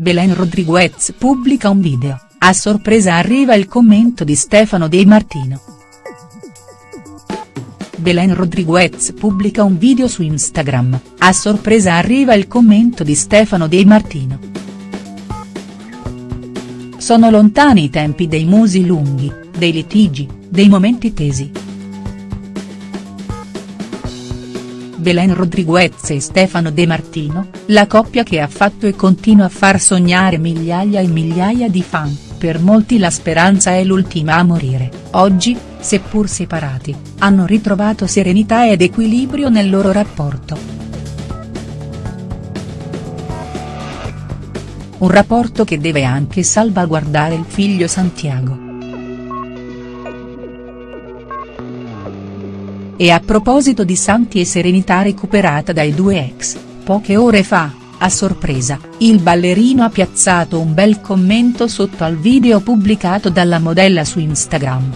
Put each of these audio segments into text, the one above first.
Belen Rodriguez pubblica un video, a sorpresa arriva il commento di Stefano De Martino. Belen Rodriguez pubblica un video su Instagram, a sorpresa arriva il commento di Stefano De Martino. Sono lontani i tempi dei musi lunghi, dei litigi, dei momenti tesi. Belen Rodriguez e Stefano De Martino, la coppia che ha fatto e continua a far sognare migliaia e migliaia di fan, per molti la speranza è l'ultima a morire, oggi, seppur separati, hanno ritrovato serenità ed equilibrio nel loro rapporto. Un rapporto che deve anche salvaguardare il figlio Santiago. E a proposito di Santi e serenità recuperata dai due ex, poche ore fa, a sorpresa, il ballerino ha piazzato un bel commento sotto al video pubblicato dalla modella su Instagram.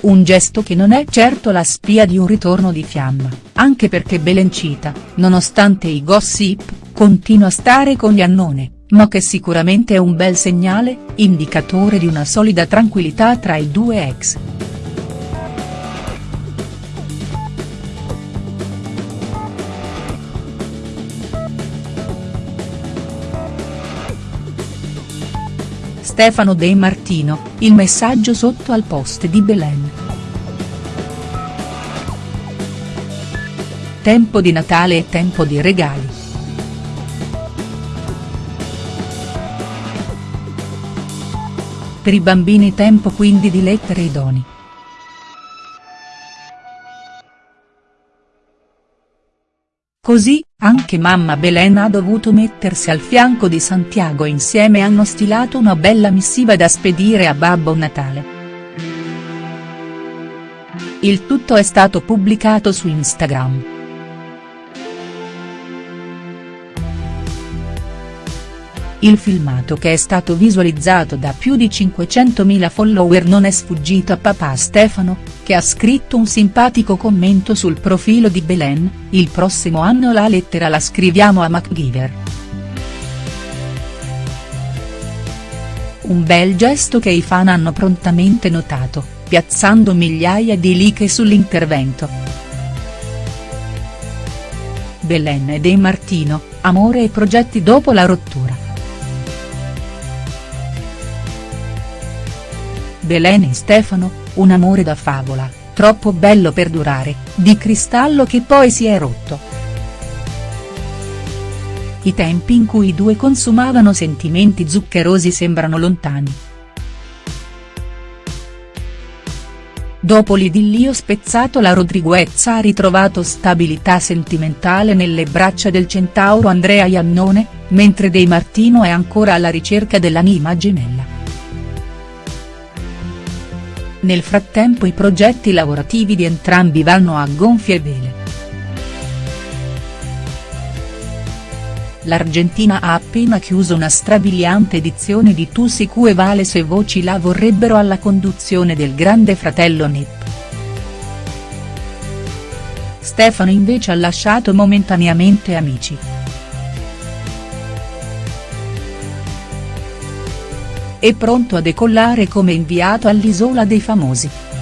Un gesto che non è certo la spia di un ritorno di fiamma, anche perché Belencita, nonostante i gossip, continua a stare con Iannone, ma che sicuramente è un bel segnale, indicatore di una solida tranquillità tra i due ex. Stefano De Martino, il messaggio sotto al post di Belen. Tempo di Natale e tempo di regali. Per i bambini tempo quindi di lettere e Così, anche mamma Belen ha dovuto mettersi al fianco di Santiago insieme hanno stilato una bella missiva da spedire a Babbo Natale. Il tutto è stato pubblicato su Instagram. Il filmato che è stato visualizzato da più di 500.000 follower non è sfuggito a papà Stefano, che ha scritto un simpatico commento sul profilo di Belen, il prossimo anno la lettera la scriviamo a MacGyver. Un bel gesto che i fan hanno prontamente notato, piazzando migliaia di like sull'intervento. Belen e De Martino, amore e progetti dopo la rottura. Belen e Stefano, un amore da favola, troppo bello per durare, di cristallo che poi si è rotto. I tempi in cui i due consumavano sentimenti zuccherosi sembrano lontani. Dopo l'idillio spezzato la Rodriguez ha ritrovato stabilità sentimentale nelle braccia del centauro Andrea Iannone, mentre De Martino è ancora alla ricerca dell'anima gemella. Nel frattempo i progetti lavorativi di entrambi vanno a gonfie vele. L'Argentina ha appena chiuso una strabiliante edizione di Tu si cue vale se voci la vorrebbero alla conduzione del grande fratello Nip. Stefano invece ha lasciato momentaneamente Amici. È pronto a decollare come inviato all'Isola dei Famosi.